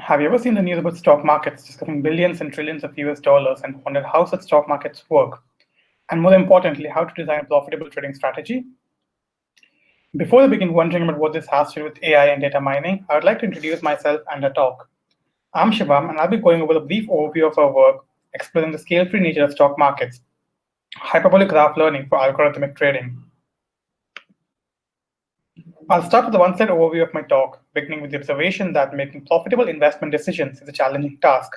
Have you ever seen the news about stock markets discussing billions and trillions of US dollars and wondered how such stock markets work? And more importantly, how to design a profitable trading strategy? Before I begin wondering about what this has to do with AI and data mining, I would like to introduce myself and a talk. I'm Shivam, and I'll be going over a brief overview of our work exploring the scale-free nature of stock markets, hyperbolic graph learning for algorithmic trading. I'll start with a one-slide overview of my talk, beginning with the observation that making profitable investment decisions is a challenging task,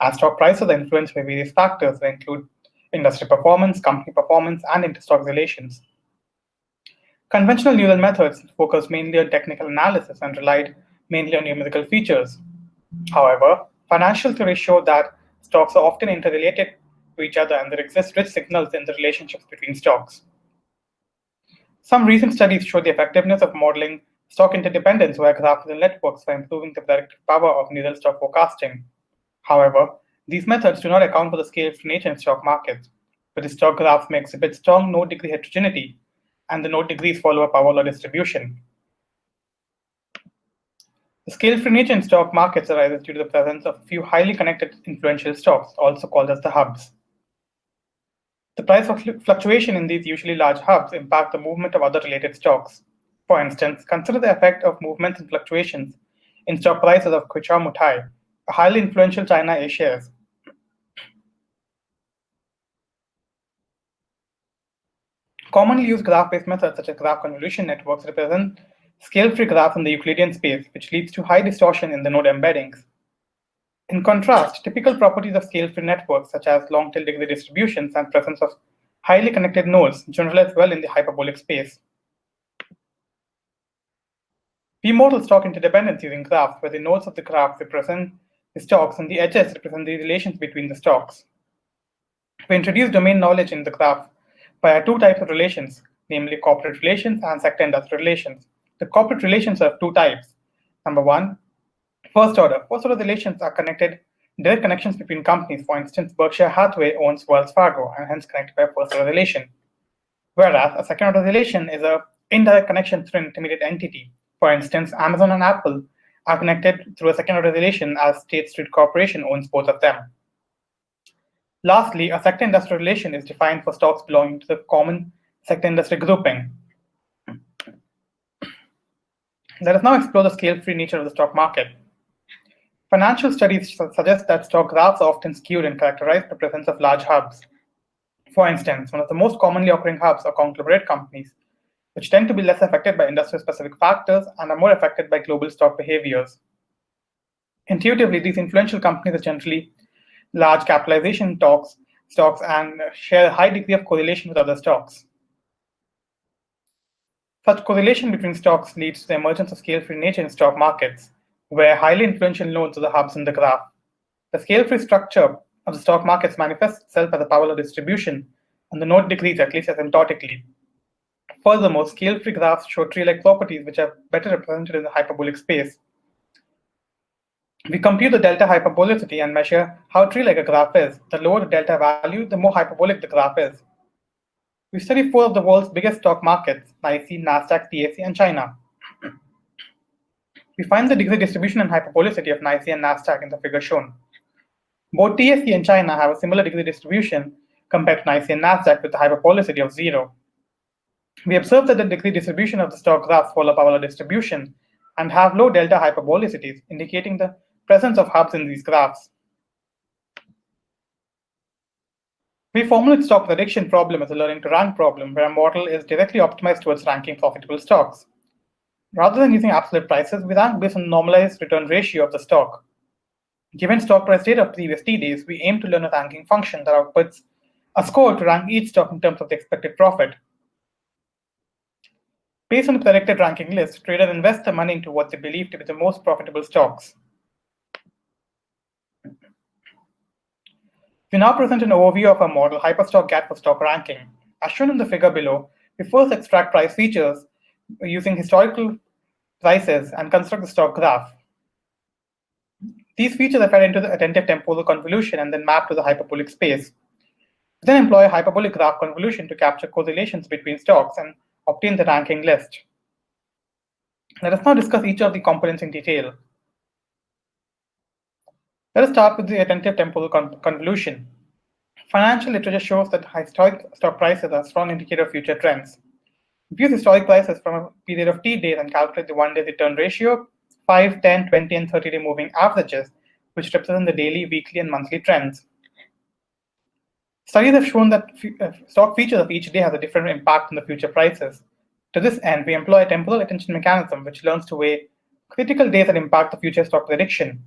as stock prices are influenced by various factors that include industry performance, company performance, and interstock relations. Conventional neural methods focus mainly on technical analysis and relied mainly on numerical features. However, financial theory show that stocks are often interrelated to each other and there exist rich signals in the relationships between stocks. Some recent studies show the effectiveness of modeling stock interdependence via graphical networks for improving the predictive power of neural stock forecasting. However, these methods do not account for the scale of nature in stock markets, where the stock graphs may exhibit strong node degree heterogeneity, and the node degrees follow a power law distribution. The scale-free nature in stock markets arises due to the presence of a few highly connected influential stocks, also called as the hubs. The price fluctuation in these usually large hubs impact the movement of other related stocks. For instance, consider the effect of movements and fluctuations in stock prices of Kweichow Moutai, a highly influential China A shares. Commonly used graph-based methods such as graph convolution networks represent scale-free graphs in the Euclidean space, which leads to high distortion in the node embeddings. In contrast, typical properties of scale-free networks, such as long-tail degree distributions and presence of highly connected nodes, generalize well in the hyperbolic space. We model stock interdependence using graphs, where the nodes of the graph represent the stocks and the edges represent the relations between the stocks. We introduce domain knowledge in the graph via two types of relations, namely corporate relations and sector industry relations. The corporate relations are two types. Number one, First order. First order relations are connected, direct connections between companies. For instance, Berkshire Hathaway owns Wells Fargo and hence connected by a first order relation. Whereas a second order relation is a indirect connection through an intermediate entity. For instance, Amazon and Apple are connected through a second order relation as State Street Corporation owns both of them. Lastly, a sector industry relation is defined for stocks belonging to the common sector industry grouping. Let us now explore the scale-free nature of the stock market. Financial studies suggest that stock graphs are often skewed and characterized by the presence of large hubs. For instance, one of the most commonly occurring hubs are conglomerate companies, which tend to be less affected by industry-specific factors and are more affected by global stock behaviors. Intuitively, these influential companies are generally large capitalization stocks, stocks and share a high degree of correlation with other stocks. Such correlation between stocks leads to the emergence of scale-free nature in stock markets, where highly influential nodes are the hubs in the graph. The scale-free structure of the stock markets manifests itself as a power law distribution, and the node degrees at least asymptotically. Furthermore, scale-free graphs show tree-like properties which are better represented in the hyperbolic space. We compute the delta hyperbolicity and measure how tree-like a graph is. The lower the delta value, the more hyperbolic the graph is. We study four of the world's biggest stock markets, NYSE, NASDAQ, TSE, and China. We find the degree distribution and hyperbolicity of NYSE and NASDAQ in the figure shown. Both TSE and China have a similar degree distribution compared to NYSE and NASDAQ with a hyperbolicity of zero. We observe that the degree distribution of the stock graphs follow power distribution and have low delta hyperbolicities, indicating the presence of hubs in these graphs. We formulate stock prediction problem as a learning to rank problem where a model is directly optimized towards ranking profitable stocks. Rather than using absolute prices, we rank based on normalized return ratio of the stock. Given stock price data of previous T days, we aim to learn a ranking function that outputs a score to rank each stock in terms of the expected profit. Based on the predicted ranking list, traders invest their money into what they believe to be the most profitable stocks. We now present an overview of our model, Hyperstock GAT for stock ranking. As shown in the figure below, we first extract price features using historical prices and construct the stock graph. These features are fed into the attentive temporal convolution and then mapped to the hyperbolic space. We then employ a hyperbolic graph convolution to capture correlations between stocks and obtain the ranking list. Let us now discuss each of the components in detail. Let us start with the attentive temporal con convolution. Financial literature shows that historic stock prices are a strong indicator of future trends. Use historic prices from a period of T days and calculate the one-day return ratio, 5, 10, 20, and 30-day moving averages, which represent the daily, weekly, and monthly trends. Studies have shown that uh, stock features of each day has a different impact on the future prices. To this end, we employ a temporal attention mechanism which learns to weigh critical days that impact the future stock prediction.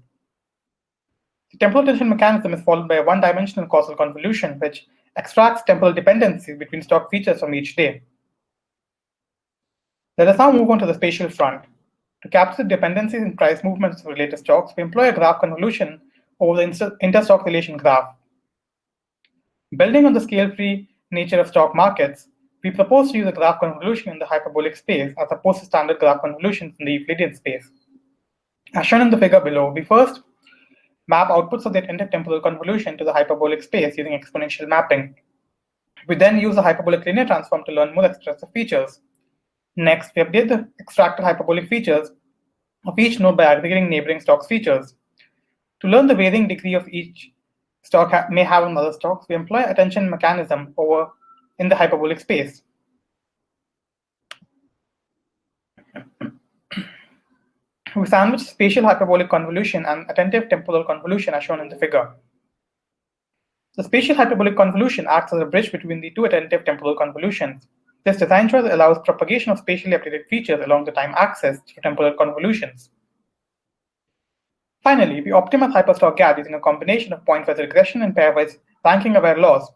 The temporal attention mechanism is followed by a one-dimensional causal convolution which extracts temporal dependencies between stock features from each day. Let us now move on to the spatial front. To capture dependencies in price movements of related stocks, we employ a graph convolution over the interstock relation graph. Building on the scale-free nature of stock markets, we propose to use a graph convolution in the hyperbolic space as opposed to standard graph convolutions in the Euclidean space. As shown in the figure below, we first map outputs of the intertemporal convolution to the hyperbolic space using exponential mapping. We then use a hyperbolic linear transform to learn more expressive features. Next, we update the extracted hyperbolic features of each node by aggregating neighboring stocks features. To learn the varying degree of each stock ha may have on other stocks, we employ attention mechanism over in the hyperbolic space. we sandwich spatial hyperbolic convolution and attentive temporal convolution as shown in the figure. The spatial hyperbolic convolution acts as a bridge between the two attentive temporal convolutions. This design choice allows propagation of spatially updated features along the time axis through temporal convolutions. Finally, we optimize hyperstock GAT using a combination of pointwise regression and pairwise ranking-aware laws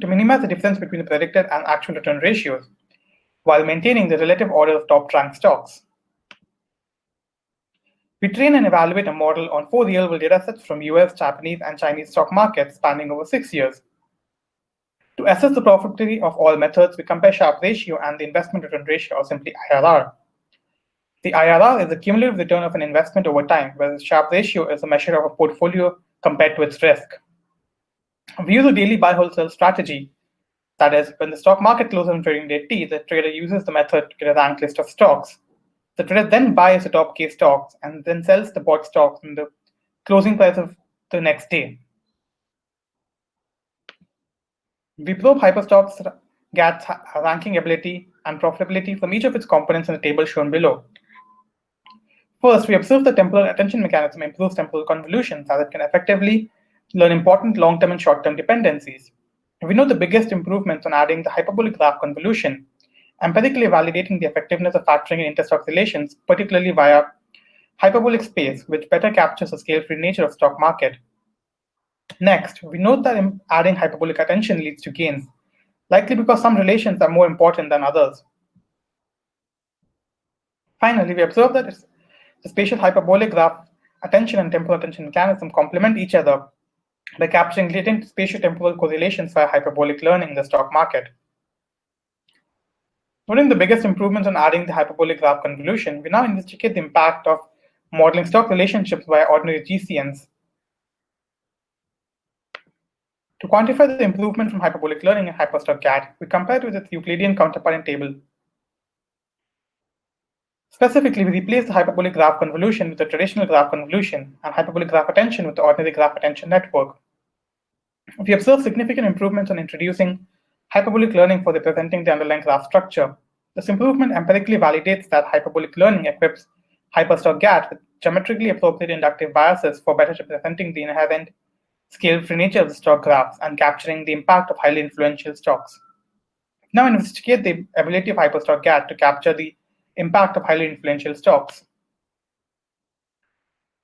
to minimize the difference between the predicted and actual return ratios, while maintaining the relative order of top-ranked stocks. We train and evaluate a model on four real-world datasets from US, Japanese, and Chinese stock markets spanning over six years. To assess the profitability of all methods, we compare Sharpe ratio and the investment return ratio, or simply IRR. The IRR is the cumulative return of an investment over time, whereas Sharpe ratio is a measure of a portfolio compared to its risk. We use a daily buy wholesale strategy. That is, when the stock market closes on trading day T, the trader uses the method to get a ranked list of stocks. The trader then buys the top K stocks and then sells the bought stocks in the closing price of the next day. We probe Hyperstock's GAT's ranking ability and profitability from each of its components in the table shown below. First, we observe the temporal attention mechanism improves temporal convolutions as it can effectively learn important long-term and short-term dependencies. We know the biggest improvements on adding the hyperbolic graph convolution, empirically validating the effectiveness of factoring in interstock relations, particularly via hyperbolic space, which better captures the scale-free nature of stock market. Next, we note that adding hyperbolic attention leads to gains, likely because some relations are more important than others. Finally, we observe that the spatial hyperbolic graph attention and temporal attention mechanism complement each other by capturing latent spatio-temporal correlations via hyperbolic learning in the stock market. Noting the biggest improvements on adding the hyperbolic graph convolution, we now investigate the impact of modeling stock relationships via ordinary GCNs To quantify the improvement from hyperbolic learning in hyperstock GAT, we compare it with its Euclidean counterpart in table. Specifically, we replace the hyperbolic graph convolution with the traditional graph convolution and hyperbolic graph attention with the ordinary graph attention network. We observe significant improvements on introducing hyperbolic learning for representing the underlying graph structure. This improvement empirically validates that hyperbolic learning equips hyperstock GAT with geometrically appropriate inductive biases for better representing the inherent scale-free nature of the stock graphs, and capturing the impact of highly influential stocks. Now investigate the ability of Hyperstock GAT to capture the impact of highly influential stocks.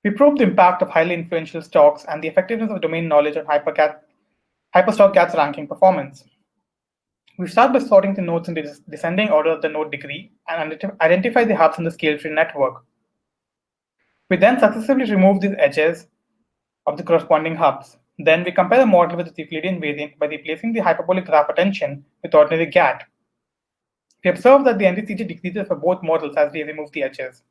We probe the impact of highly influential stocks and the effectiveness of domain knowledge on Hypercat, Hyperstock GAT's ranking performance. We start by sorting the nodes in the descending order of the node degree and identify the hubs in the scale-free network. We then successively remove these edges of the corresponding hubs. Then we compare the model with the Euclidean variant by replacing the hyperbolic graph attention with ordinary GAT. We observe that the NDCG decreases for both models as we remove the edges,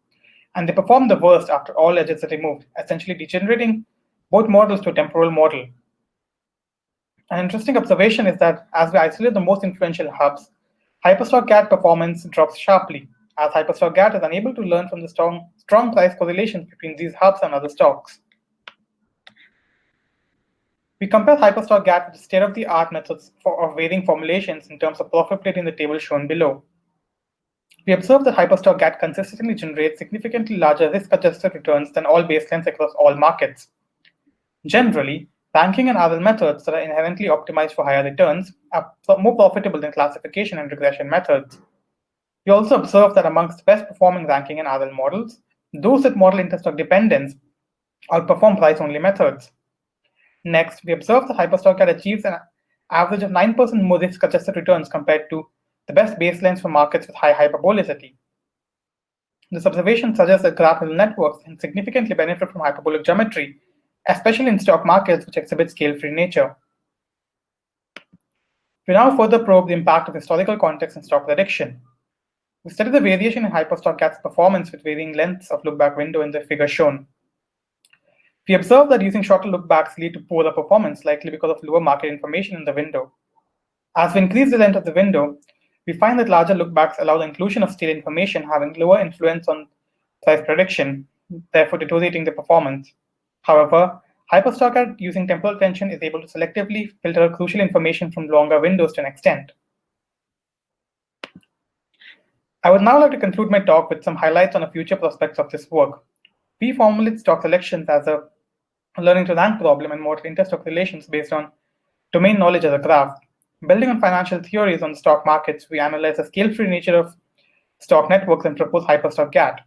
and they perform the worst after all edges are removed, essentially degenerating both models to a temporal model. An interesting observation is that as we isolate the most influential hubs, Hyperstock GAT performance drops sharply, as Hyperstock GAT is unable to learn from the strong, strong price correlations between these hubs and other stocks. We compare hyperstock GAT with state-of-the-art methods for, of varying formulations in terms of profitability in the table shown below. We observe that hyperstock GAT consistently generates significantly larger risk-adjusted returns than all baselines across all markets. Generally, ranking and RL methods that are inherently optimized for higher returns are more profitable than classification and regression methods. We also observe that amongst the best performing ranking and RL models, those that model interstock dependence outperform price-only methods. Next, we observe that hyperstock GAT achieves an average of 9% more risk-adjusted returns compared to the best baselines for markets with high hyperbolicity. This observation suggests that graph neural networks can significantly benefit from hyperbolic geometry, especially in stock markets which exhibit scale-free nature. We now further probe the impact of historical context in stock prediction. We study the variation in hyperstock GAT's performance with varying lengths of lookback window in the figure shown. We observe that using shorter lookbacks lead to poorer performance, likely because of lower market information in the window. As we increase the length of the window, we find that larger lookbacks allow the inclusion of stale information having lower influence on price prediction, therefore deteriorating the performance. However, HyperstockGAT using temporal attention is able to selectively filter crucial information from longer windows to an extent. I would now like to conclude my talk with some highlights on the future prospects of this work. We formulate stock selections as a learning to rank problem and model interstock relations based on domain knowledge as a graph. Building on financial theories on stock markets, we analyze the scale-free nature of stock networks and propose Hyperstock GAT.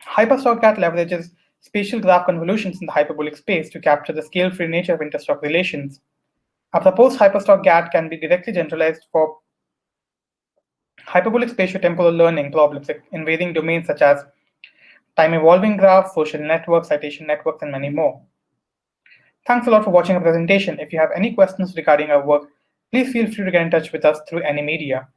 Hyperstock GAT leverages spatial graph convolutions in the hyperbolic space to capture the scale-free nature of interstock relations. A proposed Hyperstock GAT can be directly generalized for hyperbolic spatiotemporal learning problems in varying domains such as time evolving graphs, social networks, citation networks, and many more. Thanks a lot for watching our presentation. If you have any questions regarding our work, please feel free to get in touch with us through any media.